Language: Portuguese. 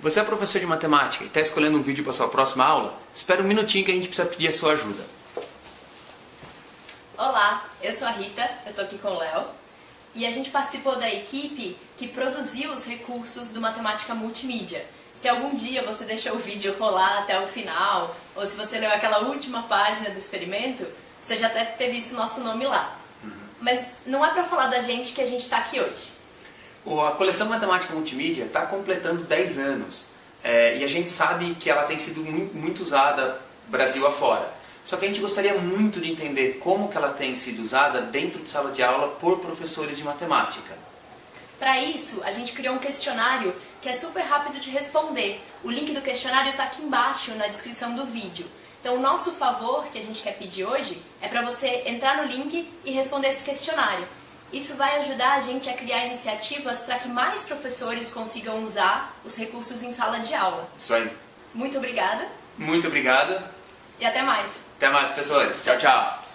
Você é professor de matemática e está escolhendo um vídeo para sua próxima aula? Espera um minutinho que a gente precisa pedir a sua ajuda. Olá, eu sou a Rita, eu estou aqui com o Léo e a gente participou da equipe que produziu os recursos do Matemática Multimídia. Se algum dia você deixou o vídeo rolar até o final, ou se você leu aquela última página do experimento, você já deve ter visto o nosso nome lá. Uhum. Mas não é para falar da gente que a gente está aqui hoje. A coleção Matemática Multimídia está completando 10 anos é, e a gente sabe que ela tem sido muito, muito usada Brasil afora. Só que a gente gostaria muito de entender como que ela tem sido usada dentro de sala de aula por professores de matemática. Para isso, a gente criou um questionário que é super rápido de responder. O link do questionário está aqui embaixo na descrição do vídeo. Então, o nosso favor que a gente quer pedir hoje é para você entrar no link e responder esse questionário. Isso vai ajudar a gente a criar iniciativas para que mais professores consigam usar os recursos em sala de aula. Isso aí. Muito obrigada. Muito obrigada. E até mais. Até mais, professores. Tchau, tchau.